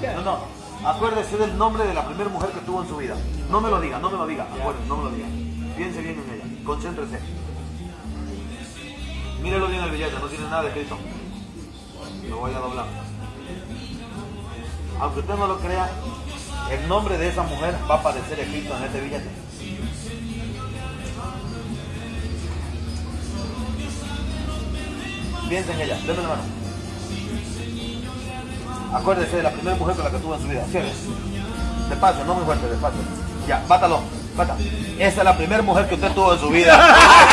No, no. Acuérdese del nombre de la primera mujer que tuvo en su vida. No me lo diga, no me lo diga. Acuérdese, no me lo diga. Piense bien en ella. Concéntrese. Mírelo bien el billete, no tiene nada escrito. Lo voy a doblar. Aunque usted no lo crea, el nombre de esa mujer va a aparecer escrito en este billete. Piensa en ella, déme la mano. Acuérdese de la primera mujer con la que tuvo en su vida. Cierre. Despacio, no muy fuerte, despacio. Ya, bátalo, bata. Esa es la primera mujer que usted tuvo en su vida.